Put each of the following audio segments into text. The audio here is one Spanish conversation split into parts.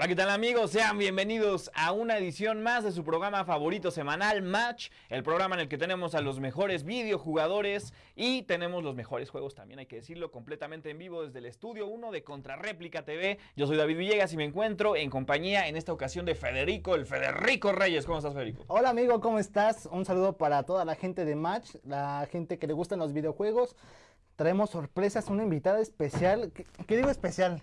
Hola, ¿qué tal amigos? Sean bienvenidos a una edición más de su programa favorito semanal, Match, el programa en el que tenemos a los mejores videojugadores y tenemos los mejores juegos también, hay que decirlo, completamente en vivo desde el estudio 1 de Contrarréplica TV. Yo soy David Villegas y me encuentro en compañía en esta ocasión de Federico, el Federico Reyes. ¿Cómo estás, Federico? Hola, amigo, ¿cómo estás? Un saludo para toda la gente de Match, la gente que le gustan los videojuegos. Traemos sorpresas, una invitada especial. ¿Qué, qué digo especial?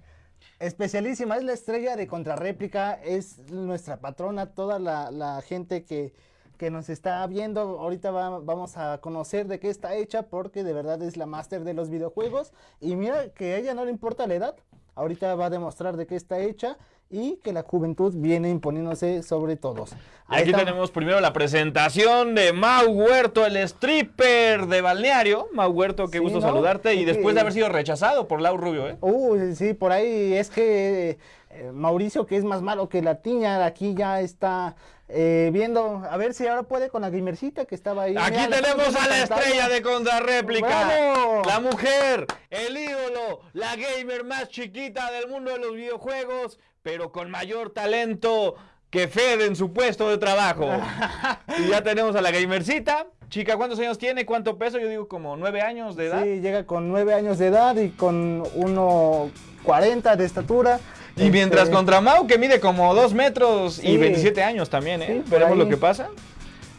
Especialísima, es la estrella de Contrarréplica, es nuestra patrona, toda la, gente que, que, nos está viendo. Ahorita va, vamos a conocer de qué está hecha porque de verdad es la máster de los videojuegos. Y mira que a ella no le importa la edad, ahorita va a demostrar de qué está hecha y que la juventud viene imponiéndose sobre todos. Y aquí tenemos primero la presentación de Mau Huerto, el stripper de balneario. Mau Huerto, qué sí, gusto ¿no? saludarte. Y después de haber sido rechazado por Lau Rubio, ¿eh? Uy, sí, por ahí es que eh, Mauricio, que es más malo que la tiña, aquí ya está eh, viendo, a ver si ahora puede con la gamercita que estaba ahí. Aquí Mira, tenemos a la estrella de contrarréplica. ¡Bravo! La mujer, el ídolo, la gamer más chiquita del mundo de los videojuegos, pero con mayor talento que Fede en su puesto de trabajo. y ya tenemos a la gamercita. Chica, ¿cuántos años tiene? ¿Cuánto peso? Yo digo como nueve años de edad. Sí, llega con nueve años de edad y con 1.40 de estatura. Y mientras este... contra Mau, que mide como 2 metros sí. y 27 años también, ¿eh? Sí, Veremos lo que pasa.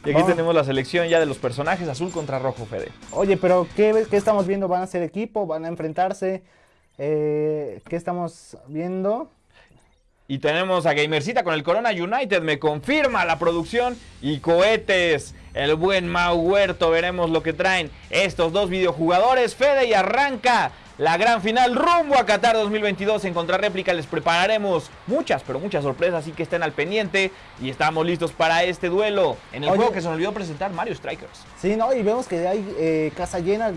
Y aquí oh. tenemos la selección ya de los personajes azul contra rojo, Fede. Oye, pero ¿qué, qué estamos viendo? ¿Van a ser equipo? ¿Van a enfrentarse? Eh, ¿Qué estamos viendo? Y tenemos a Gamercita con el Corona United, me confirma la producción. Y cohetes, el buen Mau Huerto, veremos lo que traen estos dos videojugadores. Fede y arranca la gran final rumbo a Qatar 2022 en Contrarréplica. Les prepararemos muchas, pero muchas sorpresas, así que estén al pendiente. Y estamos listos para este duelo en el Oye, juego que se nos olvidó presentar, Mario Strikers. Sí, ¿no? Y vemos que hay eh, casa llena.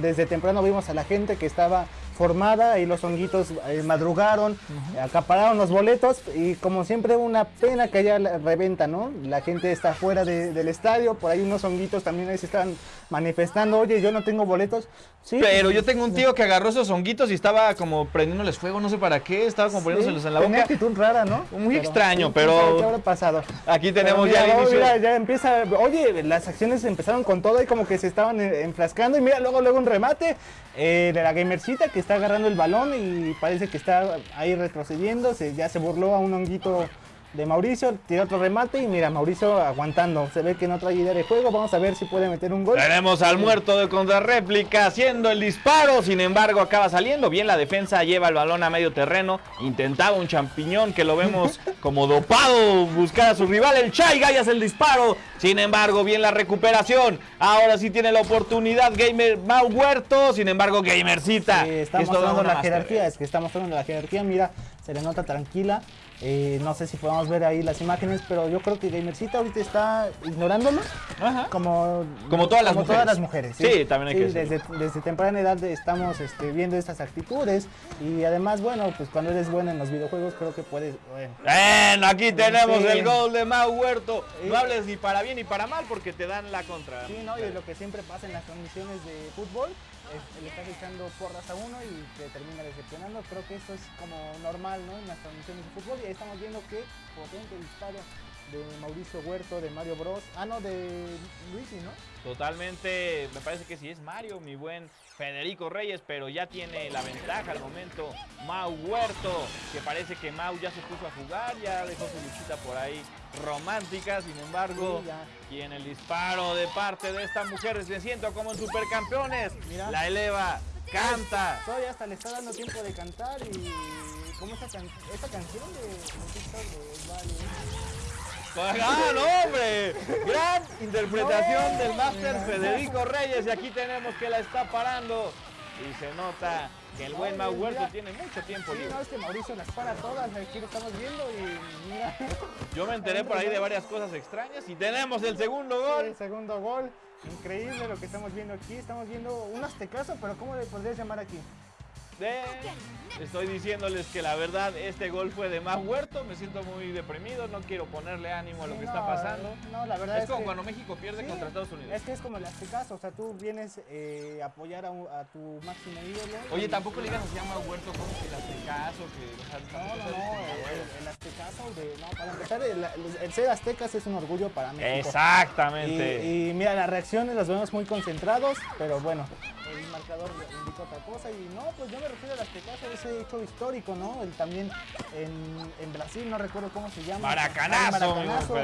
Desde temprano vimos a la gente que estaba formada y los honguitos eh, madrugaron, uh -huh. acapararon los boletos y como siempre una pena que haya reventa, ¿no? La gente está fuera de, del estadio, por ahí unos honguitos también ahí se están manifestando, oye, yo no tengo boletos. Sí, Pero yo tengo un tío que agarró esos honguitos y estaba como prendiéndoles fuego, no sé para qué, estaba como poniéndoselos sí, en la boca. actitud rara, ¿no? Muy pero, extraño, pero... ¿Qué habrá pasado? Aquí tenemos mira, ya el inicio. Mira, ya empieza, oye, las acciones empezaron con todo y como que se estaban enfrascando y mira, luego, luego un remate eh, de la gamercita que está agarrando el balón y parece que está ahí retrocediendo, se, ya se burló a un honguito de Mauricio, tiró otro remate y mira, Mauricio aguantando, se ve que no trae idea de juego, vamos a ver si puede meter un gol. Tenemos al muerto de contrarréplica haciendo el disparo, sin embargo acaba saliendo, bien la defensa lleva el balón a medio terreno, intentaba un champiñón que lo vemos como dopado, buscar a su rival, el Chai Gallas el disparo, sin embargo bien la recuperación, ahora sí tiene la oportunidad Gamer Mau Huerto, sin embargo Gamercita. Sí, está mostrando la jerarquía, es que está mostrando la jerarquía, mira, se le nota tranquila. Eh, no sé si podemos ver ahí las imágenes, pero yo creo que Gamercita ahorita está ignorándolo. Ajá. Como, como todas las como mujeres. Todas las mujeres ¿sí? sí, también hay sí, que desde, desde, temprana edad estamos este, viendo estas actitudes y además, bueno, pues cuando eres buena en los videojuegos creo que puedes... Bueno, bueno aquí tenemos sí. el gol de Mau Huerto. No hables ni para bien ni para mal porque te dan la contra. Sí, ¿no? Y lo que siempre pasa en las transmisiones de fútbol le estás echando porras a uno y te termina decepcionando. Creo que esto es como normal ¿no? en las transmisiones de fútbol y ahí estamos viendo que potente disparo de Mauricio Huerto, de Mario Bros. Ah, no, de Luisi, ¿no? Totalmente, me parece que sí es Mario, mi buen Federico Reyes, pero ya tiene la ventaja al momento Mau Huerto, que parece que Mau ya se puso a jugar, ya dejó su luchita por ahí romántica, sin embargo, sí, y en el disparo de parte de esta mujer, me siento como en supercampeones, Mira. la eleva, canta. Todavía hasta le está dando tiempo de cantar y como esta, can esta canción de, de, de Vale. ¡Ah, no, hombre! Gran interpretación del máster Federico Reyes y aquí tenemos que la está parando y se nota que el buen Mau tiene mucho tiempo libre. Sí, no, es que Mauricio las para todas, aquí lo estamos viendo y mira. Yo me enteré por ahí de varias cosas extrañas y tenemos el segundo gol. Sí, el segundo gol, increíble lo que estamos viendo aquí, estamos viendo unas teclazos, pero ¿cómo le podrías llamar aquí? De Estoy diciéndoles que la verdad este gol fue de más huerto, me siento muy deprimido, no quiero ponerle ánimo a lo Sí, que no, está pasando. No, la verdad es, es, como que- cuando México pierde Sí, contra Estados Unidos. Es que es como el Aztecaso, o sea, tú vienes eh, a apoyar a, tu máximo ídolo. Oye, tampoco le digas así a Mau Huerto como que el aztecaso, que... No, no, no, el, el Aztecaso, de, no, para empezar, el ser aztecas es un orgullo para México. Exactamente. Y, y mira, las reacciones las vemos muy concentrados, pero bueno, el marcador indica otra cosa. Y no, pues yo me refiero al Aztecaso, ese hecho histórico, ¿no? El también en, en Brasil, no recuerdo cómo se llama. Maracanazo, Ah, Maracanazo.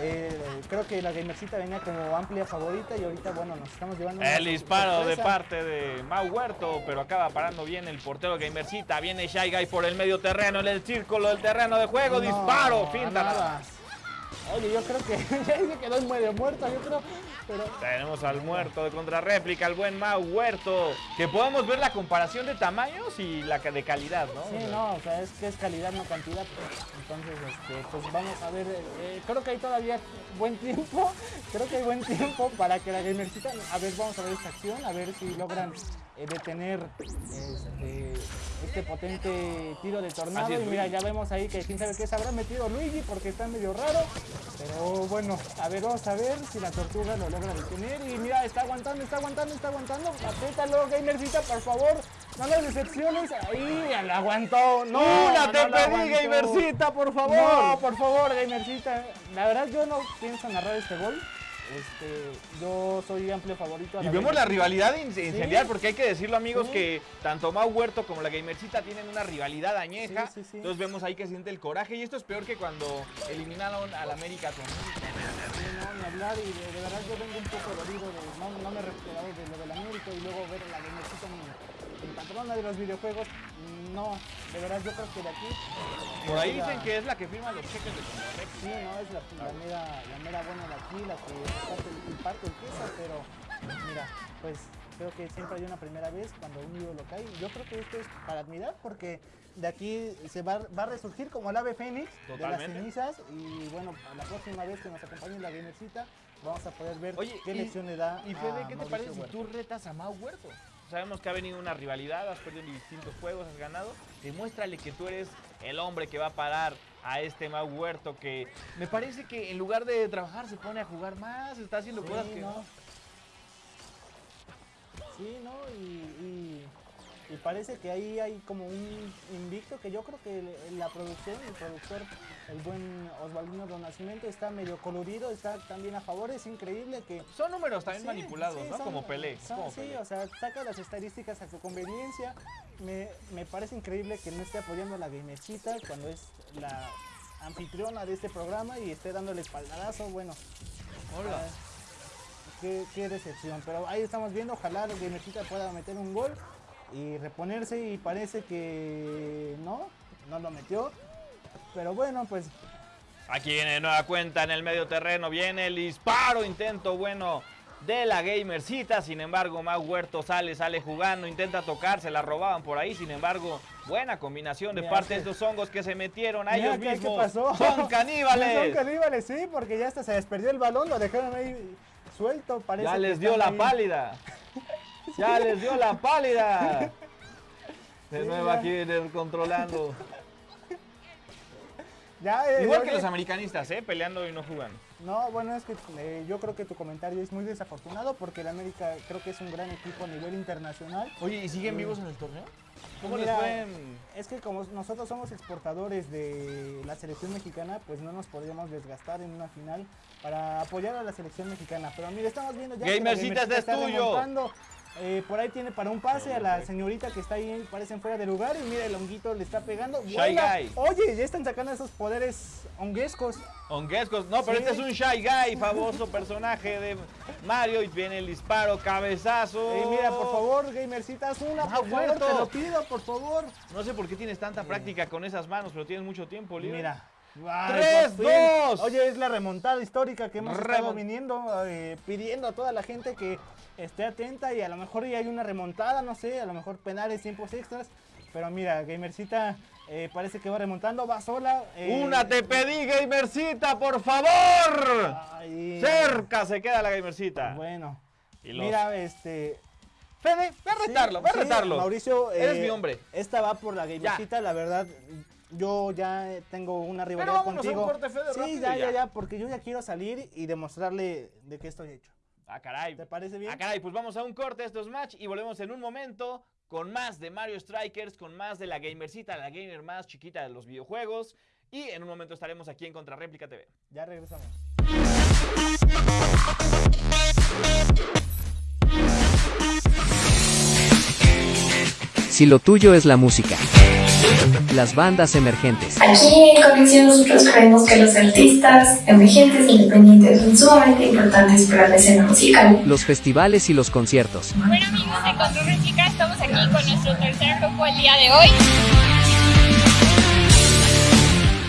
Eh, creo que la Gamercita venía como amplia favorita y ahorita, bueno, nos estamos llevando. El disparo de parte de Mau Huerto, pero acaba parando bien el portero Gamercita. Viene Shy Guy por el medio terreno, en el círculo del terreno de juego. No, disparo, finta. nada. Oye, yo creo que ya se quedó medio muerto, yo creo. Pero Tenemos al muerto de contrarréplica, el buen Mau Huerto. Que podemos ver la comparación de tamaños y la de calidad, ¿no? Sí, no, o sea, es que es calidad, no cantidad. Entonces, este, pues vamos a ver. eh, eh, creo que hay todavía buen tiempo. Creo que hay buen tiempo para que la Gamercita. A ver, vamos a ver esta acción, a ver si logran eh, detener este, este potente tiro de tornado. Es, y mira, Luigi. ya vemos ahí que quién sabe qué se habrá metido Luigi porque está medio raro. Pero bueno, a ver, vamos a ver si la tortuga lo logra detener. Y mira, está aguantando, está aguantando, está aguantando. Apriétalo, Gamercita, por favor. No las decepciones. Ahí, la aguantó. No, ¡Una te no la pedí. Gamercita, por favor! No, por favor, Gamercita. La verdad, yo no pienso narrar este gol. Este, yo soy amplio favorito. a Y la vemos la rivalidad in- incendiar, Sí. porque hay que decirlo, amigos, Sí. que tanto Mau Huerto como la Gamercita tienen una rivalidad añeja. Sí. Entonces vemos ahí que siente el coraje. Y esto es peor que cuando eliminaron al América con no, ni hablar. Y de, de verdad, yo vengo un poco dolido. De, no, no me he recuperado de lo del América y luego ver a la Gamercita mi, mi patrona de los videojuegos. No, de verdad, yo creo que de aquí. Por ahí la- dicen que es la que firma los cheques de. Sí, no, es la, la mera, la mera buena de aquí, la que parte el, el queso, pero mira, pues creo que siempre hay una primera vez cuando un ídolo cae. Yo creo que esto es para admirar porque de aquí se va, va a resurgir como el ave fénix de las cenizas y bueno, la próxima vez que nos acompañe la gamercita vamos a poder ver Oye, qué y- lección le da Y Fede, a ¿qué te Mauricio parece si tú retas a Mau Huerto? Sabemos que ha venido una rivalidad, has perdido distintos juegos, has ganado. Demuéstrale que tú eres el hombre que va a parar a este Mau Huerto que me parece que en lugar de trabajar se pone a jugar más, está haciendo cosas que no. Sí, ¿no? Y, y- y parece que ahí hay como un invicto que yo creo que la producción, el productor, el buen Osvaldino Don Nacimiento está medio colorido, está también a favor, es increíble que... son números también Sí, manipulados, sí, ¿no? son- como Pelé. son- como sí, Pelé. o sea, saca las estadísticas a su conveniencia. Me, me parece increíble que no esté apoyando a la Gamercita cuando es la anfitriona de este programa y esté dándole espaldarazo. Bueno, Hola. Ah, qué, qué decepción. Pero ahí estamos viendo, ojalá el Gamercita pueda meter un gol y reponerse y parece que no, no lo metió. Pero bueno, pues Aquí viene de nueva cuenta en el medio terreno, viene el disparo, intento bueno de la Gamercita, sin embargo Mau Huerto sale, sale jugando, intenta tocar, se la robaban por ahí, sin embargo, buena combinación de Mira, parte de estos hongos que se metieron a mira ellos qué- qué mismos. pasó. Son caníbales. Son caníbales, sí, porque ya hasta se desperdió el balón, lo dejaron ahí suelto. Parece Ya que les dio la ahí. pálida. Ya les dio la pálida. De nuevo aquí viene controlando. Ya, eh, Igual que los americanistas, ¿eh? Peleando y no jugando. No, bueno, es que eh, yo creo que tu comentario es muy desafortunado porque el América creo que es un gran equipo a nivel internacional. Oye, ¿y siguen vivos en el torneo? ¿Cómo les Mira, fue? en- Es que como nosotros somos exportadores de la selección mexicana, pues no nos podríamos desgastar en una final para apoyar a la selección mexicana. Pero mire, estamos viendo ya que la Gamercita, este es tuyo. Eh, por ahí tiene para un pase a la señorita que está ahí, parecen fuera de lugar. Y mira, el honguito le está pegando. Shy. Guy. Oye, ya están sacando esos poderes honguescos. Honguescos, no, pero Sí. este es un Shy Guy, famoso personaje de Mario. Y viene el disparo, cabezazo. Eh, mira, por favor, Gamercita, haz una, por favor, te lo pido, por favor. No sé por qué tienes tanta práctica con esas manos, pero tienes mucho tiempo libre. Mira. ¡Tres, por fin. dos! Oye, es la remontada histórica que hemos estado viniendo, eh, pidiendo a toda la gente que esté atenta y a lo mejor ya hay una remontada, no sé, a lo mejor penales, tiempos extras. Pero mira, Gamercita eh, parece que va remontando, va sola. eh, Una te pedí, Gamercita, por favor. ay, Cerca se queda la Gamercita. Bueno, Y los- mira, este. Fede, ve a retarlo, Sí, ve a sí, retarlo. Mauricio, Eres mi hombre. Esta va por la gamercita, la verdad. Yo ya tengo una rivalidad vámonos a un contigo. corte, Fede, sí, rápido ya, ya, ya. porque yo ya quiero salir y demostrarle de qué estoy hecho. Ah, caray. ¿Te parece bien? Ah, caray, pues vamos a un corte, esto es match y volvemos en un momento con más de Mario Strikers, con más de la gamercita, la gamer más chiquita de los videojuegos. Y en un momento estaremos aquí en Contrarréplica TV. Ya regresamos. Si lo tuyo es la música. Las bandas emergentes. Aquí en Conexión nosotros creemos que los artistas emergentes e independientes son sumamente importantes para la escena musical. Los festivales y los conciertos. Bueno amigos de Control Réplica, estamos aquí con nuestro tercer grupo el día de hoy.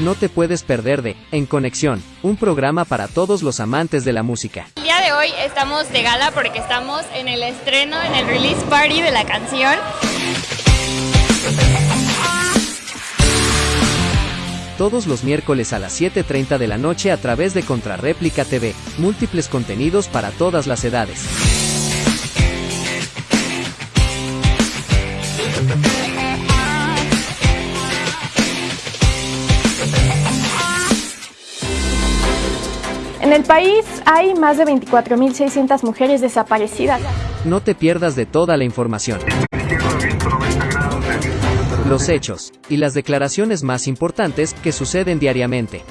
No te puedes perder de En Conexión, un programa para todos los amantes de la música. El día de hoy estamos de gala porque estamos en el estreno, en el release party de la canción. Todos los miércoles a las 7.30 de la noche a través de Contrarréplica TV. Múltiples contenidos para todas las edades. En el país hay más de 24.600 mujeres desaparecidas. No te pierdas de toda la información. Los hechos y las declaraciones más importantes que suceden diariamente.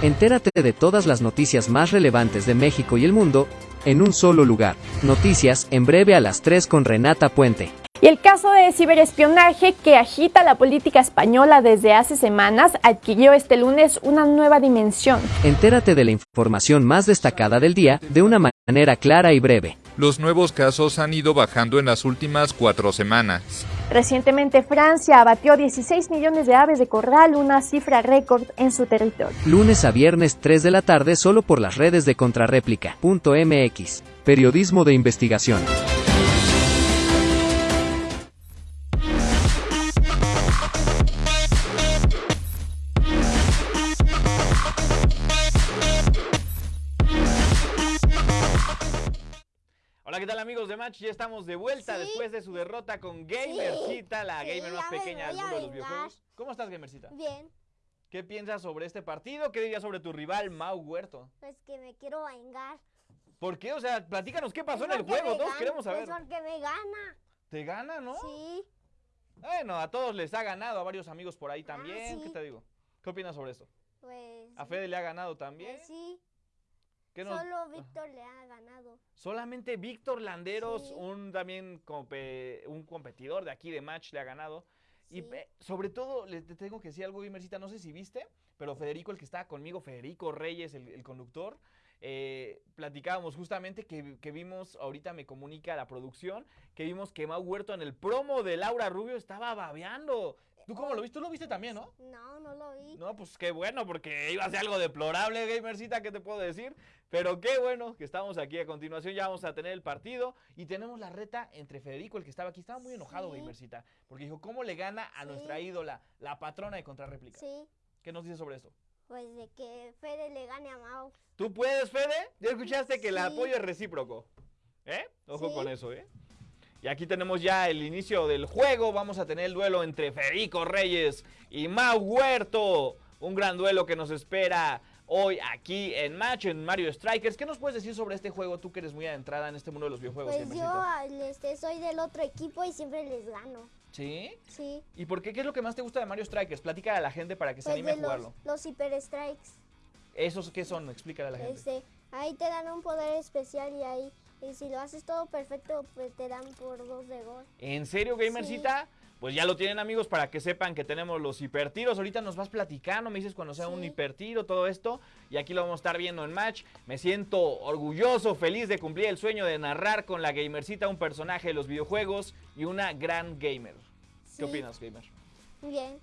Entérate de todas las noticias más relevantes de México y el mundo en un solo lugar. Noticias en breve a las 3 con Renata Puente. Y el caso de ciberespionaje que agita la política española desde hace semanas adquirió este lunes una nueva dimensión. Entérate de la información más destacada del día de una manera clara y breve. Los nuevos casos han ido bajando en las últimas cuatro semanas. Recientemente Francia abatió 16 millones de aves de corral, una cifra récord en su territorio. Lunes a viernes 3 de la tarde solo por las redes de contrarréplica.mx. Periodismo de investigación. ¿Qué tal amigos de Match? Ya estamos de vuelta después de su derrota con Gamercita, la Sí, gamer más pequeña del mundo de los videojuegos. ¿Cómo estás, Gamercita? Bien, ¿Qué piensas sobre este partido? ¿Qué dirías sobre tu rival, Mau Huerto? pues que me quiero vengar. ¿Por qué? O sea, platícanos qué pasó en el juego, todos queremos saber. Es porque me gana. ¿Te gana, no? Sí, Bueno, a todos les ha ganado, a varios amigos por ahí también. ¿Qué te digo? ¿Qué opinas sobre esto? pues. ¿A Fede le ha ganado también? pues sí, ¿Qué nos- solo Víctor le ha ganado. Solamente Víctor Landeros, Sí. un también compe- un competidor de aquí de Match, le ha ganado. Y Sí. sobre todo, le te tengo que decir algo, Gamercita, no sé si viste, pero Federico, el que estaba conmigo, Federico Reyes, el, el conductor, eh, platicábamos justamente que, que vimos, ahorita me comunica la producción, que vimos que Mau Huerto en el promo de Laura Rubio estaba babeando. ¿Tú cómo lo viste? Tú lo viste también, ¿no? No, no lo vi. No, pues qué bueno, porque iba a ser algo deplorable, Gamercita, ¿qué te puedo decir? Pero qué bueno que estamos aquí. A continuación ya vamos a tener el partido y tenemos la reta entre Federico, el que estaba aquí. Estaba muy enojado, Sí. Gamercita, porque dijo, ¿cómo le gana a nuestra Sí. ídola, la patrona de contrarréplica? Sí, ¿Qué nos dices sobre esto? pues de que Fede le gane a Mau. ¿Tú puedes, Fede? ¿Ya escuchaste que el Sí. apoyo es recíproco? ¿Eh? Ojo con eso, ¿eh? Y aquí tenemos ya el inicio del juego. Vamos a tener el duelo entre Federico Reyes y Mau Huerto. Un gran duelo que nos espera hoy aquí en Match, en Mario Strikers. ¿Qué nos puedes decir sobre este juego? Tú que eres muy adentrada en este mundo de los videojuegos. Pues yo este, soy del otro equipo y siempre les gano. ¿Sí? Sí. ¿Y por qué? ¿Qué es lo que más te gusta de Mario Strikers? Platícale a la gente para que se Pues anime a de los, jugarlo. los Hyper Strikes. ¿Esos qué son? Explícale a la gente. Este, ahí te dan un poder especial y ahí, y si lo haces todo perfecto, pues te dan por dos de gol. ¿En serio, Gamercita? Pues ya lo tienen amigos para que sepan que tenemos los hipertiros. Ahorita nos vas platicando, me dices cuando sea un Sí. hipertiro, todo esto. Y aquí lo vamos a estar viendo en match. Me siento orgulloso, feliz de cumplir el sueño de narrar con la Gamercita un personaje de los videojuegos y una gran gamer. Sí. ¿Qué opinas, gamer? Bien.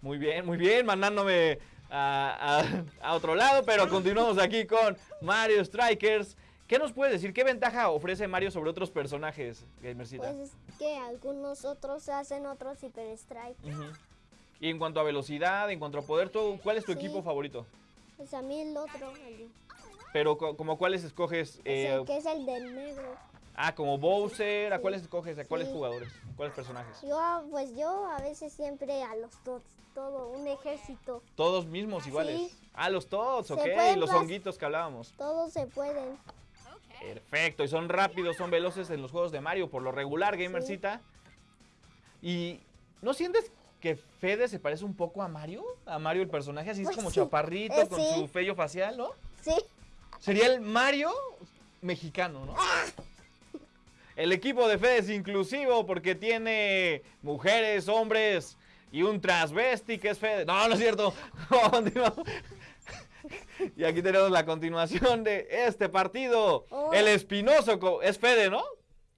Muy bien, muy bien, mandándome a, a- a otro lado, pero continuamos aquí con Mario Strikers. ¿Qué nos puedes decir? ¿Qué ventaja ofrece Mario sobre otros personajes, Gamercita? Pues es que algunos otros hacen otros Hyper Strike. Y en cuanto a velocidad, en cuanto a poder, ¿tú, ¿cuál es tu Sí. equipo favorito? Pues a mí el otro, el, Pero co- como cuáles escoges, Es eh, el que es el del negro. ah, como Bowser, ¿a cuáles escoges? ¿A cuáles Sí. jugadores? ¿Cuáles personajes? Yo, pues yo a veces siempre a los dos, todo, un ejército. Todos mismos iguales. Sí. Ah, los todos, Se ok, los honguitos que hablábamos. Todos se pueden. Perfecto, y son rápidos, son veloces en los juegos de Mario, por lo regular, Gamercita. Y ¿no sientes que Fede se parece un poco a Mario? A Mario el personaje, así es como sí, chaparrito, eh, con sí. su fello facial, ¿no? Sí. Sería el Mario mexicano, ¿no? El equipo de Fede es inclusivo porque tiene mujeres, hombres y un transvesti que es Fede. No, no es cierto. Continuamos. Y aquí tenemos la continuación de este partido. Oh. El espinoso es Fede, ¿no?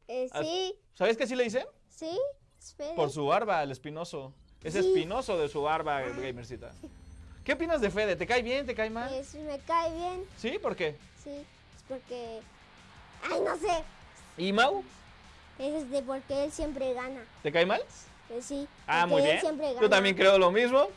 Eh, Ah, sí, ¿Sabes qué sí le dicen? sí. Espere. Por su barba, el espinoso. Es Sí. espinoso de su barba, Gamercita. ¿Qué opinas de Fede? ¿Te cae bien? ¿Te cae mal? Es- me cae bien, ¿Sí? ¿Por qué? sí. Es porque. Ay, no sé. ¿Y Mau? Es de porque él siempre gana. ¿Te cae mal? Eh, sí. Ah, muy él bien. siempre gana. Yo también creo lo mismo.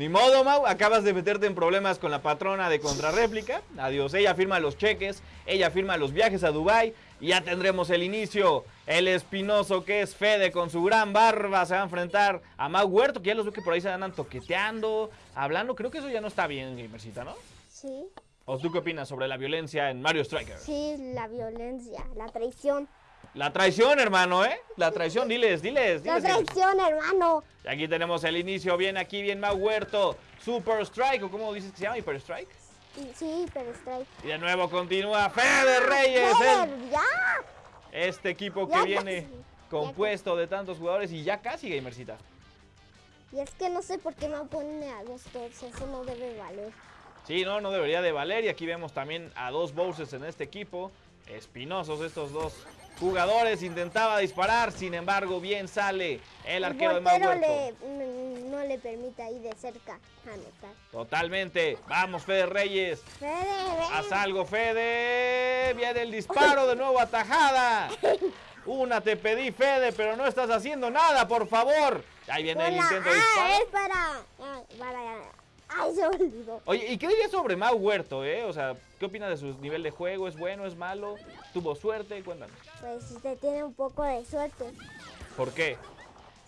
Ni modo, Mau. Acabas de meterte en problemas con la patrona de contrarréplica. Adiós. Ella firma los cheques. Ella firma los viajes a Dubai Y ya tendremos el inicio. El espinoso que es Fede con su gran barba se va a enfrentar a Mau Huerto. Que ya los veo que por ahí se andan toqueteando, hablando. Creo que eso ya no está bien, Gamercita, ¿no? Sí, ¿O tú qué opinas sobre la violencia en Mario Striker? sí, la violencia, la traición. La traición, hermano, ¿eh? La traición, diles, diles, La diles. traición, hermano. Y aquí tenemos el inicio, bien aquí, bien Mau Huerto. Super Strike, o cómo dices que se llama, Hyper Strike. Sí, pero strike. Y de nuevo continúa Fede Reyes, el- ya. este equipo que Ya viene casi, compuesto de tantos jugadores y ya casi Gamercita. Y es que no sé por qué me ponen a dos tops, eso no debe valer. Sí, no, no debería de valer. Y aquí vemos también a dos Bowsers en este equipo. Espinosos estos dos jugadores. Intentaba disparar, sin embargo, bien sale el arquero de Mau le, no le permite ahí de cerca anotar. Totalmente. Vamos, Fede Reyes. Fede, ven. Haz algo, Fede. Viene el disparo de nuevo atajada. Una te pedí, Fede, pero no estás haciendo nada, por favor. Ahí viene el intento de disparo. es para... ah, para... Ay, se olvidó. Oye, ¿y qué dirías sobre Mau Huerto, eh? O sea, ¿qué opinas de su nivel de juego? ¿Es bueno, es malo? ¿Tuvo suerte? Cuéntanos. Pues usted tiene un poco de suerte, ¿Por qué?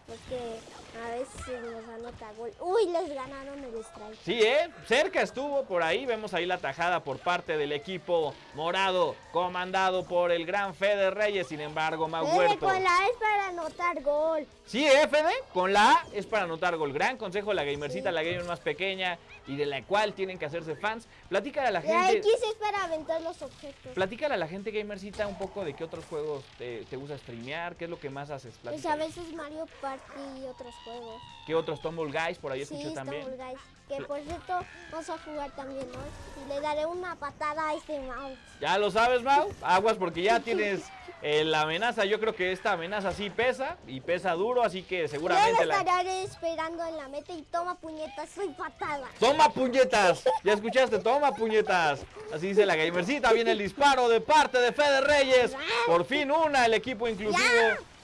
Porque a veces nos anota gol. Uy, les ganaron el strike. Sí, ¿eh? Cerca estuvo por ahí. Vemos ahí la tajada por parte del equipo morado, comandado por el gran Fede Reyes. Sin embargo, Mau Fede, con la A es para anotar gol. Sí, ¿eh, Fede? Con la A es para anotar gol. Gran consejo de la gamercita, Sí. la gamer más pequeña y de la cual tienen que hacerse fans. Platícale a la La gente. X es para aventar los objetos. Platícale a la gente gamercita un poco de qué otros juegos te, te gusta streamear, qué es lo que más haces. Pues a Platícale. veces Mario Party y otros juegos. ¿Qué otros Tumble Guys por ahí Sí, escuché también? Stumble Guys. Que por cierto, vamos a jugar también hoy. Y le daré una patada a este mouse. Ya lo sabes, Mau. Aguas porque ya tienes eh, la amenaza. Yo creo que esta amenaza sí pesa y pesa duro, así que Yo seguramente la... estaré esperando en la meta y toma puñetas, soy patada. ¡Toma puñetas! ¿Ya escuchaste? ¡Toma puñetas! Así dice la gamercita. Viene el disparo de parte de Fede Reyes. Por fin una, el equipo inclusivo.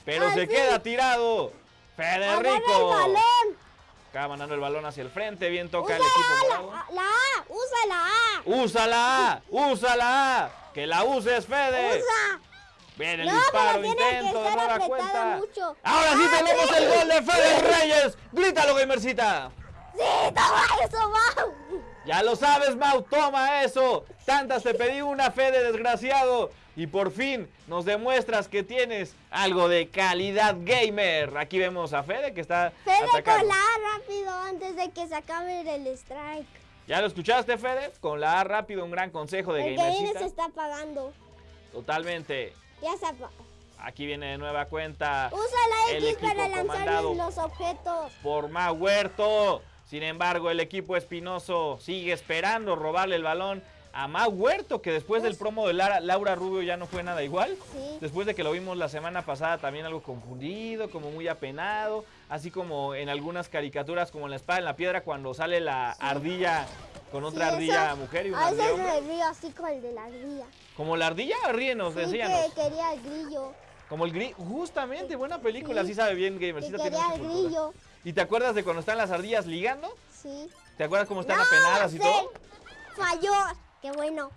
Pero Al se fin. queda tirado. ¡Agarra el Federico. balón! Acaba mandando el balón hacia el frente. Bien toca el ¡Usa equipo la, la, la A! ¡Usa la A! ¡Úsala! A, ¡Úsala! A. ¡Que la uses, Fede! ¡Usa! Viene el No, disparo, intento de nueva cuenta. mucho. Ahora sí ¡Ah, tenemos el gol de Fede Reyes. ¡Grítalo, gamercita! ¡Sí, toma eso, Mau! Ya lo sabes, Mau, toma eso. Tantas te pedí una fe de desgraciado. Y por fin nos demuestras que tienes algo de calidad gamer. Aquí vemos a Fede que está Fede atacando. con la A rápido antes de que se acabe el strike. ¿Ya lo escuchaste, Fede? Con la A rápido, un gran consejo de El que se está apagando. Totalmente. Ya se apagó. Aquí viene de nueva cuenta Usa la X para lanzarle los objetos. por Mau Huerto. Sin embargo, el equipo espinoso sigue esperando robarle el balón a Mau Huerto, que después del promo de Lara- Laura Rubio ya no fue nada igual. Sí. Después de que lo vimos la semana pasada también algo confundido, como muy apenado, así como en algunas caricaturas como en la espada en la piedra cuando sale la ardilla con otra Sí, ardilla eso- mujer y una A ardilla veces me río así con el de la ardilla. Como la ardilla, ríenos, enséñanos. que quería el grillo. Como el grillo, justamente, buena película, Sí. así sabe bien Que tiene quería el cultura. ¿Y te acuerdas de cuando están las ardillas ligando? Sí. ¿Te acuerdas cómo están ¡No! apenadas y se todo? Falló. Qué bueno.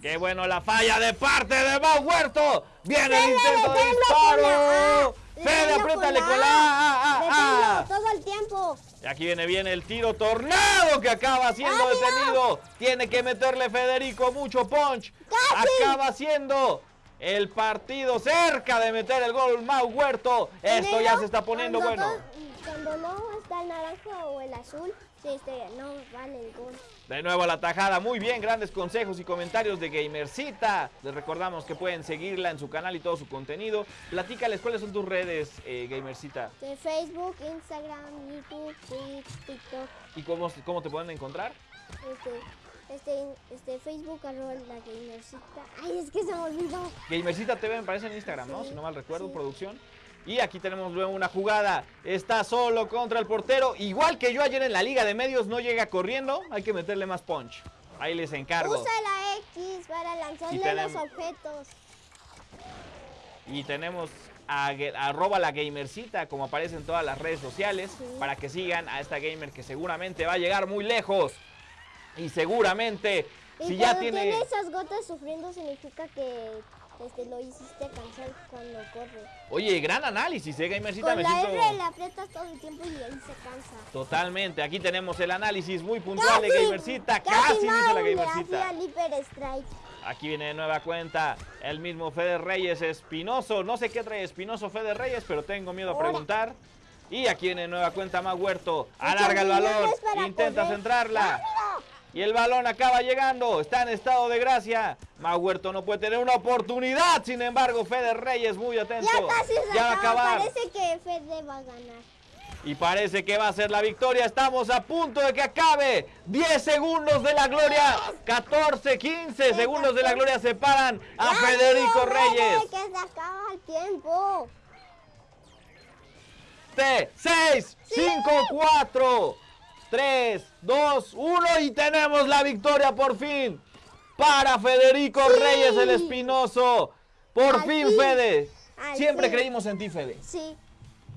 Qué bueno la falla de parte de Mau Huerto. Viene el Fede, intento de disparo. A. Fede, apriétale con la A. A, A, A, A. Deténlo todo el tiempo. Y aquí viene bien el tiro tornado que acaba siendo detenido. Tiene que meterle Federico mucho punch. ¡Casi! Acaba siendo el partido cerca de meter el gol Mau Huerto. Esto ya se está poniendo bueno. Cuando no está el naranja o el azul, este, no vale el gol. De nuevo la tajada, muy bien, grandes consejos y comentarios de Gamercita. Les recordamos que pueden seguirla en su canal y todo su contenido. Platícales cuáles son tus redes, eh, Gamercita, De Facebook, Instagram, YouTube, TikTok, y cómo, cómo te pueden encontrar. este, este, este, Facebook, arroba la gamercita. Ay, es que se me olvidó. Gamercita TV me parece en Instagram, ¿no? Si no mal recuerdo, sí. producción. Y aquí tenemos luego una jugada. Está solo contra el portero. Igual que yo ayer en la Liga de Medios no llega corriendo. Hay que meterle más punch. Ahí les encargo. Usa la X para lanzarle los objetos. Y tenemos a, arroba la gamercita, como aparece en todas las redes sociales, Sí. para que sigan a esta gamer que seguramente va a llegar muy lejos. Y seguramente, Y si ya tiene... tiene esas gotas sufriendo significa que este, lo hiciste cansar cuando corre. Oye, gran análisis, ¿eh, gamercita? Con Me la siento... R le aprietas todo el tiempo y ahí se cansa. Totalmente, aquí tenemos el análisis muy puntual de Casi, Gamercita, casi, dice la Gamercita. Strike. Aquí viene de nueva cuenta el mismo Fede Reyes Espinoso. No sé qué trae Espinoso Fede Reyes, pero tengo miedo a preguntar. Y aquí viene de nueva cuenta Más Huerto. Alarga el balón, intenta correr. centrarla. Y el balón acaba llegando, está en estado de gracia. Mau Huerto no puede tener una oportunidad, sin embargo, Fede Reyes muy atento. Ya casi se Ya va a acaba. acabar. Parece que Fede va a ganar. Y parece que va a ser la victoria. Estamos a punto de que acabe. 10 segundos de la gloria. 14, 15 segundos de la gloria separan a Federico Reyes. que se acaba el tiempo. 6, 5, 4, 3, 2, 1 y tenemos la victoria por fin. Para Federico Reyes el Espinoso. Por Al fin. Fede. Al Siempre fin. creímos en ti, Fede. Sí.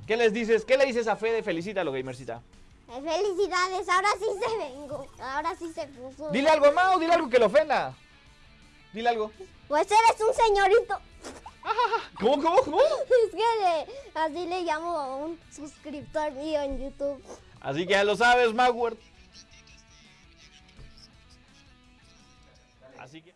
¿Qué les dices? ¿Qué le dices a Fede? Felicítalo, Gamercita. Eh, Felicidades, ahora sí se vengo. Ahora sí se puso. Dile algo, Mau, dile algo que lo ofenda. Dile algo. Pues eres un señorito. ¿Cómo, cómo, cómo? Es que le- así le llamo a un suscriptor mío en YouTube. Así que ya lo sabes, Magward. Así que.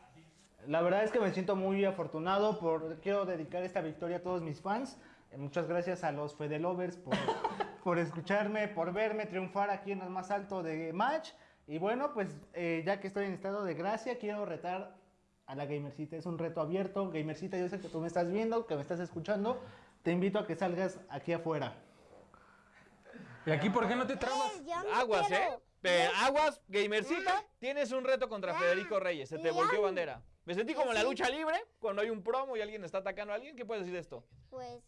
La verdad es que me siento muy afortunado por quiero dedicar esta victoria a todos mis fans. Eh, Muchas gracias a los Fede Lovers por, por escucharme, por verme triunfar aquí en el más alto de match. Y bueno, pues eh, ya que estoy en estado de gracia, quiero retar a la Gamercita. Es un reto abierto. Gamercita, yo sé que tú me estás viendo, que me estás escuchando. Te invito a que salgas aquí afuera. ¿Y aquí por qué no te trabas? Eh, no Aguas, quiero. ¿eh? Pe- aguas, Gamercita. Tienes un reto contra Federico Reyes. Se te volteó ah. bandera. Me sentí como en la lucha libre cuando hay un promo y alguien está atacando a alguien. ¿Qué puedes decir de esto? Pues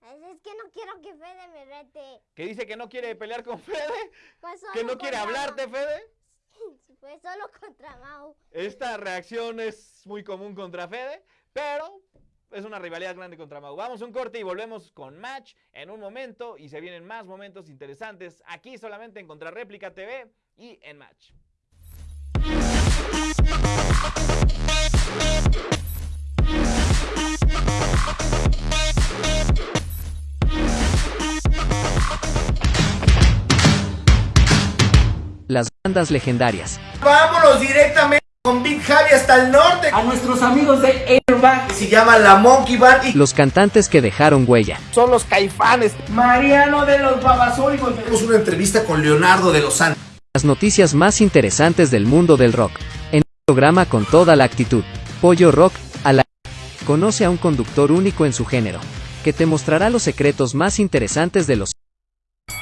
es que no quiero que Fede me rete. Que dice que no quiere pelear con Fede. Pues Que no quiere hablarte, Mau. Fede. Pues solo contra Mau. Esta reacción es muy común contra Fede, pero es una rivalidad grande contra Mau. Vamos a un corte y volvemos con Match en un momento y se vienen más momentos interesantes aquí solamente en Contrarréplica TV y en Match. Las bandas legendarias. Vámonos directamente con Big Javi hasta el norte. A nuestros amigos de Airbag. Se llama la Monkey Band y Los cantantes que dejaron huella. son los caifanes. Mariano de los Babasónicos. Tenemos una entrevista con Leonardo de los Santos. Las noticias más interesantes del mundo del rock. En un programa con toda la actitud. Pollo Rock, a la... Conoce a un conductor único en su género. Que te mostrará los secretos más interesantes de los...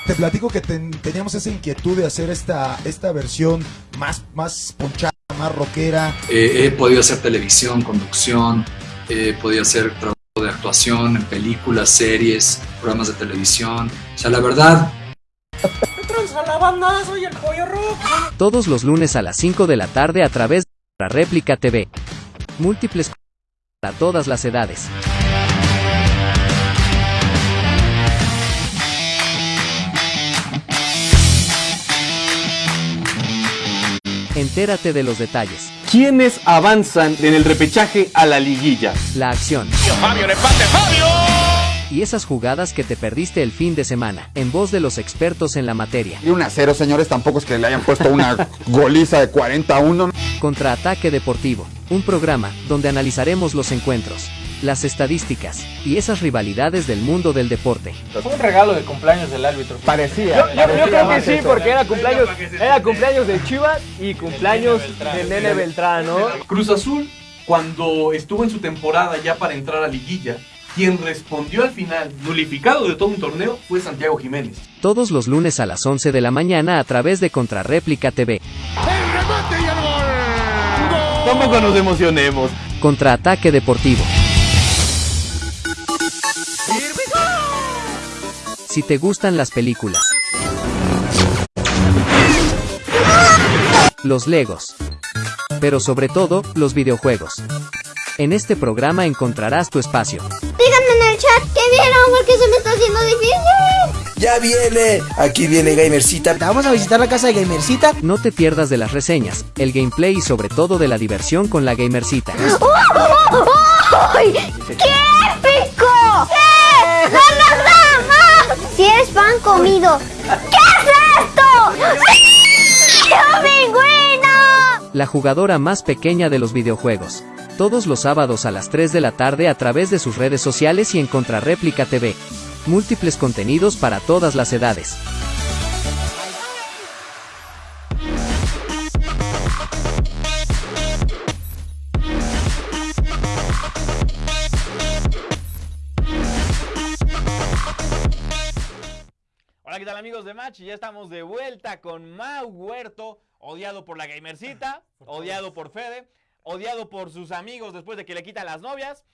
Te platico que ten- teníamos esa inquietud de hacer esta, esta versión más, más ponchada, más rockera. Eh, he podido hacer televisión, conducción, he podido hacer trabajo de actuación en películas, series, programas de televisión. O sea, la verdad, a la banda, soy el Pollo Rock. Todos los lunes a las 5 de la tarde a través de la réplica TV. Múltiples para todas las edades. Entérate de los detalles. ¿Quiénes avanzan en el repechaje a la liguilla? La acción. Fabio, el empate, Fabio. Y esas jugadas que te perdiste el fin de semana, en voz de los expertos en la materia. Y un a cero, señores, tampoco es que le hayan puesto una goliza de 41. Contraataque Deportivo, un programa donde analizaremos los encuentros, las estadísticas y esas rivalidades del mundo del deporte. Fue un regalo de cumpleaños del árbitro. Parecía. Yo, yo- creo que sí, porque era cumpleaños, era cumpleaños de Chivas y cumpleaños del Nene Beltrán, ¿no? Cruz Azul, cuando estuvo en su temporada ya para entrar a liguilla, quien respondió al final, nulificado de todo un torneo, fue Santiago Jiménez. Todos los lunes a las 11 de la mañana a través de Contrarréplica TV. Tampoco nos emocionemos. Contraataque Deportivo. Si te gustan las películas, los Legos, pero sobre todo, los videojuegos. En este programa encontrarás tu espacio. Díganme en el chat qué vieron porque se me está haciendo difícil. Ya viene, aquí viene Gamercita. Vamos a visitar la casa de Gamercita. No te pierdas de las reseñas, el gameplay y sobre todo de la diversión con la Gamercita. ¡Qué Pan comido. ¿Qué es esto? ¡Sí! ¡Oh, pingüino! La jugadora más pequeña de los videojuegos. Todos los sábados a las 3 de la tarde a través de sus redes sociales y en Contrarréplica TV. Múltiples contenidos para todas las edades. Hola, ¿qué tal amigos de Match? Ya estamos de vuelta con Mau Huerto, odiado por la gamercita, odiado por Fede, odiado por sus amigos después de que le quita las novias.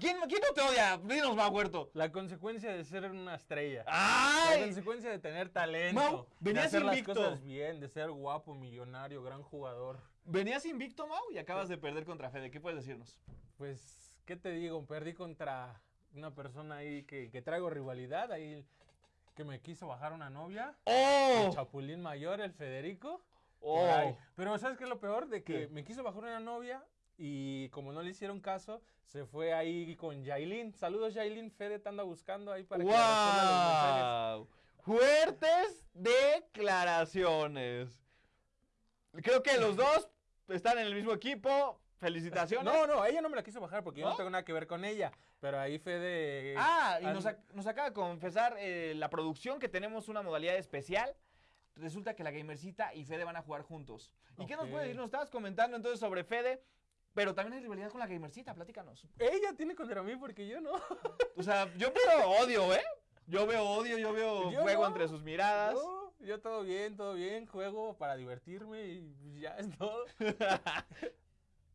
¿Quién, quién no te odia? Dinos, Mau Huerto. La consecuencia de ser una estrella. ¡Ay! La consecuencia de tener talento. Mau, de venías hacer invicto. las cosas bien, de ser guapo, millonario, gran jugador. Venías invicto, Mau, y acabas de perder contra Fede. ¿Qué puedes decirnos? Pues, ¿qué te digo? Perdí contra una persona ahí que, que traigo rivalidad, ahí que me quiso bajar una novia. ¡Oh! El Chapulín Mayor, el Federico. ¡Oh! Pero ¿sabes qué es lo peor? De que ¿Qué? me quiso bajar una novia y como no le hicieron caso, se fue ahí con Yailin. Saludos Yailin, Fede te anda buscando ahí para que le responda los. ¡Wow! Fuertes declaraciones. Creo que los dos están en el mismo equipo. Felicitaciones. No, no, ella no me la quiso bajar porque yo ¿No? no tengo nada que ver con ella. Pero ahí Fede... Ah, y nos, ac- nos acaba de confesar eh, la producción que tenemos una modalidad especial. Resulta que la Gamercita y Fede van a jugar juntos. ¿Y qué nos Ok. puedes decir? Nos estabas comentando entonces sobre Fede, pero también hay rivalidad con la Gamercita, platícanos. Ella tiene contra mí porque yo no. O sea, yo veo odio, ¿eh? Yo veo odio, yo veo Yo fuego no. entre sus miradas. No, yo todo bien, todo bien, juego para divertirme y ya es todo.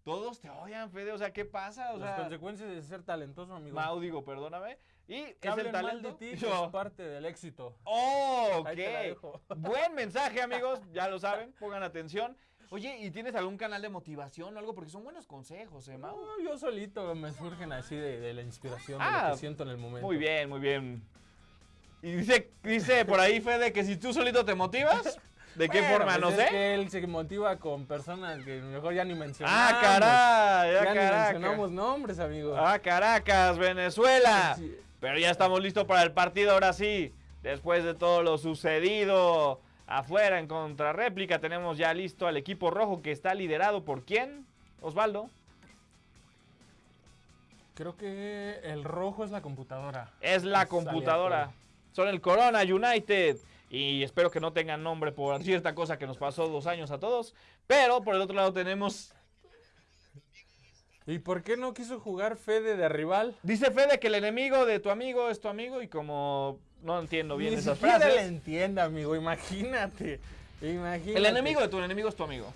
Todos te odian, Fede, o sea, ¿qué pasa? O Las sea, consecuencias de ser talentoso, amigo. Mau, digo, perdóname. Y es el hablen mal talento. de ti Yo- es parte del éxito. Oh, ok. Buen mensaje, amigos. Ya lo saben, pongan atención. Oye, ¿y tienes algún canal de motivación o algo? Porque son buenos consejos, ¿eh, Mau? No, yo solito me surgen así de, de la inspiración, de Ah, lo que siento en el momento. Muy bien, muy bien. Y dice, dice por ahí, Fede, que si tú solito te motivas, ¿de qué Bueno, forma? pues no es sé. que él se motiva con personas que mejor ya ni mencionamos. Ah, caray, ya, ya ni mencionamos nombres, amigo. Ah, Caracas, Venezuela. Sí. Pero ya estamos listos para el partido ahora sí. Después de todo lo sucedido afuera en contrarréplica, tenemos ya listo al equipo rojo que está liderado por quién? Osvaldo. Creo que el rojo es la computadora. Es la Es computadora. aleatorio. Son el Corona United. Y espero que no tengan nombre por cierta cosa que nos pasó dos años a todos. Pero por el otro lado tenemos. ¿Y por qué no quiso jugar Fede de rival? Dice Fede que el enemigo de tu amigo es tu amigo. Y como no entiendo bien Ni esas siquiera frases. le entienda, amigo. Imagínate. Imagínate. El enemigo de tu enemigo es tu amigo.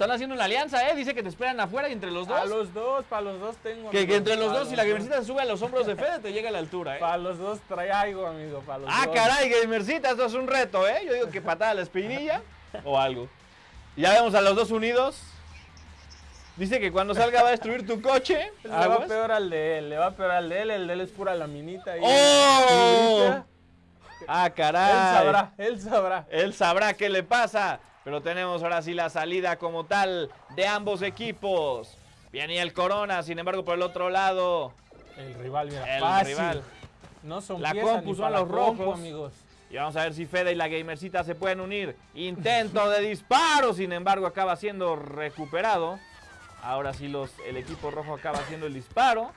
Están haciendo una alianza, ¿eh? Dice que te esperan afuera y entre los dos. A los dos, para los dos tengo. que, entre los dos, si la gamercita se sube a los hombros de Fede, te llega a la altura, ¿eh? Para los dos trae algo, amigo. Para los Ah, dos. caray, gamercita, esto es un reto, ¿eh? Yo digo que patada a la espinilla o algo. Ya vemos a los dos unidos. Dice que cuando salga va a destruir tu coche. Le va Aguas. peor al de él, le va peor al de él. El de él es pura laminita. y- ¡Oh! Ah, caray. Él sabrá, él sabrá. Él sabrá qué le pasa. Pero tenemos ahora sí la salida como tal de ambos equipos. Viene el Corona, sin embargo, por el otro lado. El rival, mira, El fácil. rival. No son La compu son los compu, rojos. amigos. Y vamos a ver si Fede y la Gamercita se pueden unir. Intento de disparo, sin embargo, acaba siendo recuperado. Ahora sí los, el equipo rojo acaba haciendo el disparo.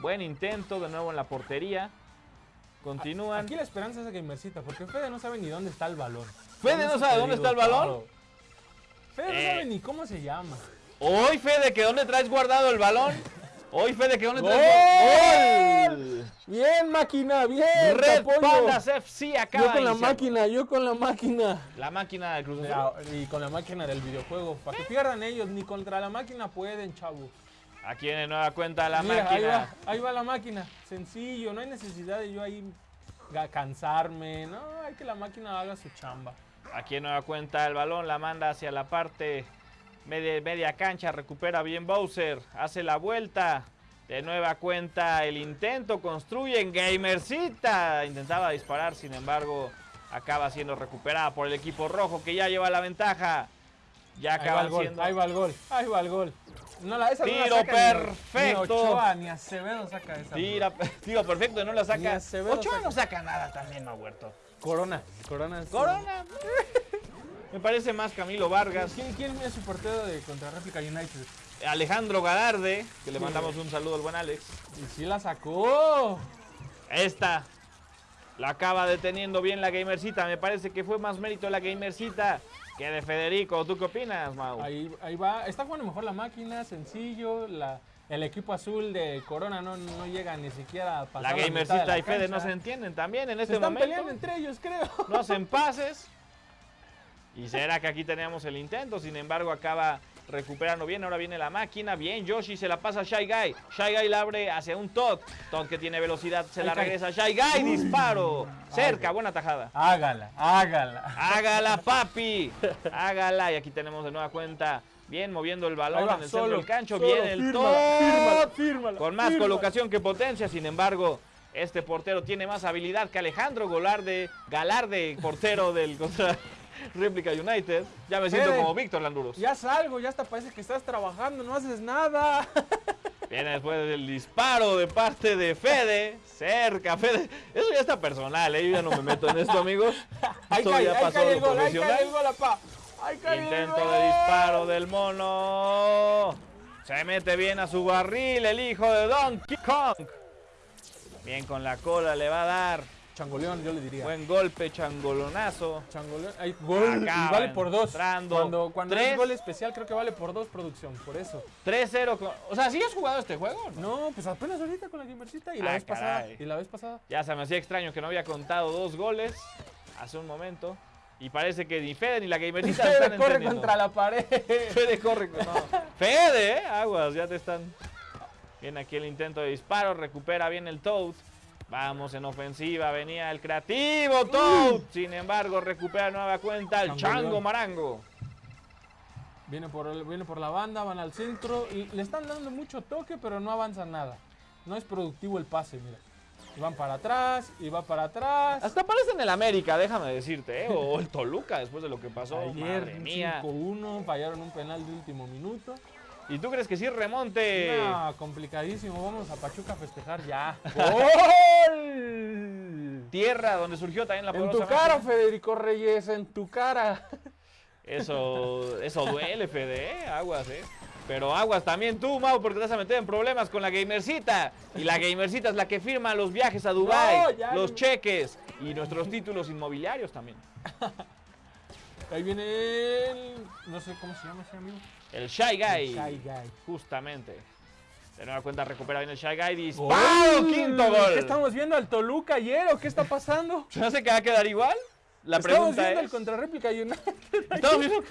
Buen intento, de nuevo en la portería. Continúan. Aquí la esperanza es de Gamercita, porque Fede no sabe ni dónde está el balón. ¿Fede no sabe dónde está el balón? Claro. Fede no Eh. sabe ni cómo se llama. Hoy, Fede, que dónde traes guardado el balón. Hoy, Fede, que dónde traes ¡Gol! Bien, máquina, bien. Red. Pandas FC acaba Yo con la máquina, yo con la máquina. La máquina de Cruz Azul. Y con la máquina del videojuego. Para que pierdan ellos, ni contra la máquina pueden, chavo. Aquí en nueva cuenta la Mira, Ahí máquina. va, ahí va la máquina. Sencillo, no hay necesidad de yo ahí cansarme. No, hay que la máquina haga su chamba. Aquí en nueva cuenta el balón la manda hacia la parte media, media cancha. Recupera bien Bowser. Hace la vuelta. De nueva cuenta el intento. Construyen Gamercita. Intentaba disparar, sin embargo, acaba siendo recuperada por el equipo rojo que ya lleva la ventaja. Ya Ahí va acaban el gol, ahí va el gol, ahí va el gol. No, la, esa no la Tiro saca perfecto. Ni Ochoa, ni Acevedo saca esa. Tira, tiro perfecto, no la saca. Acevedo Ochoa saca. no saca nada también, no Huerto. Corona, Corona. Corona. Me parece más Camilo Vargas. ¿Quién, quién es su portero de contra réplica United? Alejandro Galarde, que le Sí. mandamos un saludo al buen Alex. Y sí la sacó. Esta la acaba deteniendo bien la Gamercita. Me parece que fue más mérito la Gamercita que de Federico. ¿Tú qué opinas, Mau? Ahí, ahí va. Está jugando mejor la máquina, sencillo. La, el equipo azul de Corona no, no llega ni siquiera a pasar La Gamercita la y Fede no se entienden también en Se este están momento. peleando entre ellos, creo. No hacen pases. Y será que aquí teníamos el intento. Sin embargo, acaba recuperando bien. Ahora viene la máquina. Bien, Yoshi se la pasa a Shy Guy. Shy Guy la abre hacia un Todd. Todd que tiene velocidad se la regresa a Shy Guy. Uy. Disparo. Cerca, buena tajada. Hágala, hágala. Hágala, papi. Hágala. Y aquí tenemos de nueva cuenta. Bien moviendo el balón va, en el centro del cancho. solo, Bien el Todd. fírmala, fírmala, Con más fírmala. colocación que potencia. Sin embargo, este portero tiene más habilidad que Alejandro Golarde, Galarde, portero del contra Réplica United. Ya me siento Fede, como Víctor Landuros. Ya salgo, ya hasta parece que estás trabajando, no haces nada. Viene después del disparo de parte de Fede. Cerca, Fede. Eso ya está personal, ¿eh? Yo ya no me meto en esto, amigos. Ahí cae, ya ahí pasó cae de el gol, ahí profesional. cae el gol, apá. Ahí cae el Intento gol. de disparo del mono. Se mete bien a su barril el hijo de Donkey Kong. Bien con la cola le va a dar. Changoleón, yo le diría. Buen golpe, changolonazo. Changoleón. Ahí, gol, y vale por dos. entrando. Cuando, cuando es gol especial, creo que vale por dos producción, por eso. 3-0. con- O sea, ¿sí has jugado este juego? no? No, pues apenas ahorita con la Gamercita y la Ah, vez pasada. Y la vez pasada. Ya se me hacía extraño que no había contado dos goles hace un momento. Y parece que ni Fede ni la Gamerita Fede están corre contra la pared. Fede corre. No. Fede, ¿eh? Aguas, ya te están. Viene aquí el intento de disparo. Recupera bien el Toad. Vamos en ofensiva. Venía el creativo Toad. Sin embargo, recupera nueva cuenta el. Chango Marango. Viene por, el- viene por la banda, van al centro y le están dando mucho toque, pero no avanzan nada. No es productivo el pase, mira. Y van para atrás, y va para atrás. Hasta parece en el América, déjame decirte, ¿eh? O el Toluca después de lo que pasó. Ayer Madre mía. 5-1, fallaron un penal de último minuto. ¿Y tú crees que sí remonte? No, complicadísimo. Vamos a Pachuca a festejar ya. ¡Gol! Tierra donde surgió también la En tu cara. Federico Reyes, en tu cara. Eso, eso duele, Fede, ¿eh? Aguas, ¿eh? Pero aguas también tú, Mau, porque te vas a meter en problemas con la Gamercita. Y la Gamercita es la que firma los viajes a Dubai, No, los cheques y nuestros títulos inmobiliarios también. Ahí viene el. No sé cómo se llama ese amigo. El Shy Guy. El Shy Guy. Justamente. De nueva cuenta recupera bien el Shy Guy. Disparo, quinto gol. ¿Qué estamos viendo al Toluca ayer o qué está pasando? ¿Se hace que va a quedar igual? La Estamos pregunta viendo es... el contrarréplica United. Estamos viendo-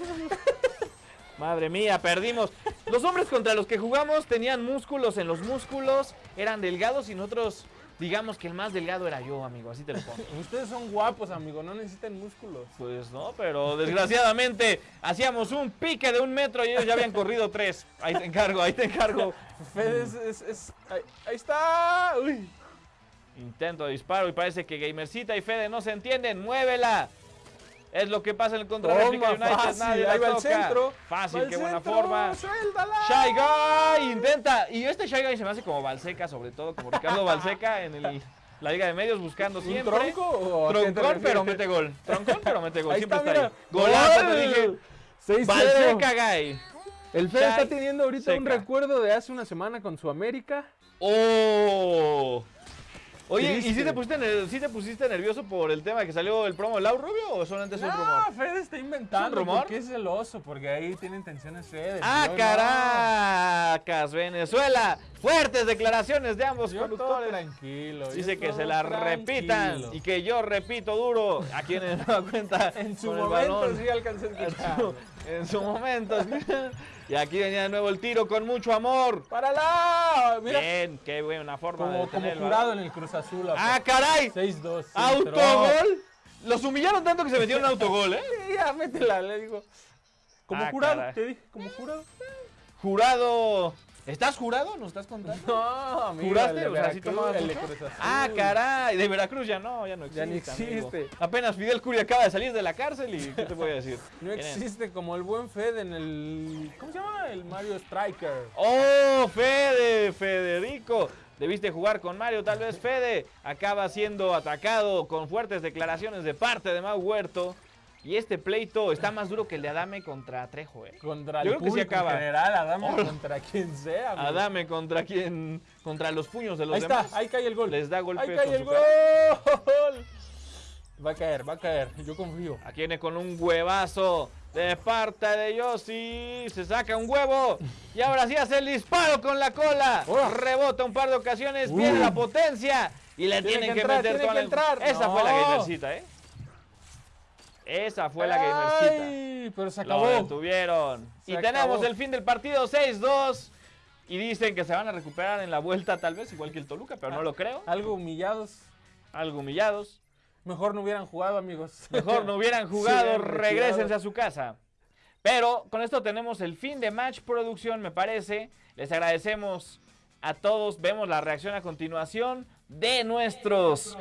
Madre mía, perdimos. Los hombres contra los que jugamos tenían músculos en los músculos, eran delgados y nosotros, digamos que el más delgado era yo, amigo, así te lo pongo. Ustedes son guapos, amigo, no necesitan músculos. Pues no, pero desgraciadamente hacíamos un pique de un metro y ellos ya habían corrido tres. Ahí te encargo, ahí te encargo. Fede es, es- es- ahí, ahí está. Uy. Intento de disparo y parece que Gamercita y Fede no se entienden. ¡Muévela! Es lo que pasa en el contra réplica Toma, United. fácil, nadie ahí va el centro. Fácil, qué buena centro, forma. suéltala. Shy Guy intenta. Y este Shy Guy se me hace como Balseca, sobre todo, como Ricardo Balseca en el, la Liga de Medios buscando ¿Un siempre. tronco o Troncón, pero mete gol. Troncón, pero mete gol. Ahí siempre está, está, ahí. Golazo, ¡Gol! te dije. 6-0. Balseca Guy. El Fede está teniendo ahorita un recuerdo de hace una semana con su América. ¡Oh! Oye, ¿y si te, pusiste sí te pusiste nervioso por el tema que salió el promo de Lau Rubio o solamente es un No, rumor? Fede está inventando. ¿Es un rumor? Porque es celoso, porque ahí tiene intenciones Fede. ¡Ah, Yo no. Caracas, Venezuela! Fuertes declaraciones de ambos Yo todo conductores. tranquilo. Dice que se la tranquilo. repitan y que yo repito duro a quienes no cuenta En su momento sí alcancé a En escuchar. su, en su momento. Y aquí venía de nuevo el tiro con mucho amor. ¡Párala! Mira, Bien, qué buena forma de como, jurado en el Cruz Azul. ¡Ah, caray! 6-2. sí, ¡Autogol! Los humillaron tanto que se metieron un autogol, ¿eh? ya, métela, le digo. Como Ah, jurado, caray. te dije, como jurado. Jurado. ¿Estás jurado? ¿Nos estás contando? No, amigo, ¿Juraste? O sea, ¿sí Veracruz, tomabas el de mucho? Cruz Azul. Ah, caray. De Veracruz ya no, ya no existe. Ya ni amigo. existe. Apenas Fidel Curi acaba de salir de la cárcel y ¿qué te voy a decir? No existe como el buen Fede en el. ¿Cómo se llama? El Mario Striker. ¡Oh, Fede! Federico. Debiste jugar con Mario, tal vez Fede acaba siendo atacado con fuertes declaraciones de parte de Mau Huerto. Y este pleito está más duro que el de Adame contra Trejo, ¿eh? Contra Yo el creo que sí público acaba. en general, Adame Hola. contra quien sea. amigo. Adame contra quien, contra los puños de los Ahí demás. está, ahí cae el gol. Les da golpes Ahí cae el cara. gol. Va a caer, va a caer. Yo confío. Aquí viene con un huevazo de parte de Yossi. Se saca un huevo. Y ahora sí hace el disparo con la cola. Rebota un par de ocasiones. Viene la potencia. Y le Tiene tienen que que, entrar, meter tiene toda que la- entrar. Esa fue la No. gamercita, ¿eh? Esa fue la gamercita. Ay, pero se Lo acabó. detuvieron. Se y tenemos el fin del partido 6-2. Y dicen que se van a recuperar en la vuelta, tal vez, igual que el Toluca, pero no lo creo. Algo humillados. Algo humillados. Mejor no hubieran jugado, amigos. Mejor no hubieran jugado, retirado. regresense a su casa. Pero con esto tenemos el fin de Match Producción, me parece. Les agradecemos a todos. Vemos la reacción a continuación de nuestros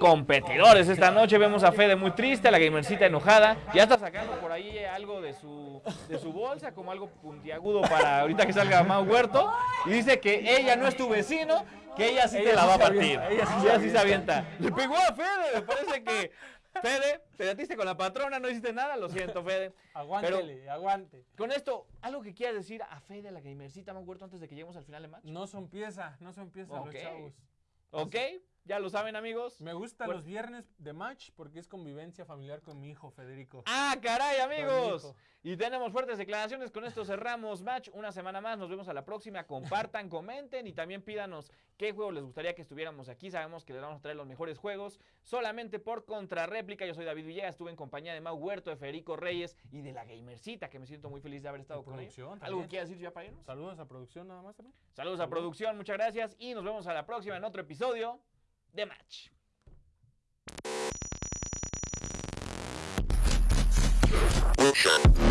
competidores. Esta noche vemos a Fede muy triste, a la gamercita enojada. Ya está sacando por ahí algo de su, de su bolsa, como algo puntiagudo para ahorita que salga Mau Huerto. Y dice que ella no es tu vecino, que ella sí Ella te la sí va a partir. avienta, ella sí se Ella sí se avienta. Le pegó a Fede, me parece que... Fede, te metiste con la patrona, no hiciste nada, lo siento, Fede. Aguántele, aguante. Con esto, ¿algo que quieras decir a Fede, a la gamercita Mau Huerto, antes de que lleguemos al final de match? No son pieza, no son pieza Ok. los chavos. ¿Ok? Ya lo saben, amigos. Me gustan Pues- los viernes de match porque es convivencia familiar con mi hijo Federico. ¡Ah, caray, amigos! Y tenemos fuertes declaraciones. Con esto cerramos match. Una semana más. Nos vemos a la próxima. Compartan, comenten y también pídanos qué juego les gustaría que estuviéramos aquí. Sabemos que les vamos a traer los mejores juegos solamente por contrarréplica. Yo soy David Villegas. Estuve en compañía de Mau Huerto, de Federico Reyes y de la Gamercita, que me siento muy feliz de haber estado con ellos. ¿Algo también. que decir ya para irnos? Saludos a producción nada más también. Saludos a producción, muchas gracias y nos vemos a la próxima en otro episodio de Match. Shut.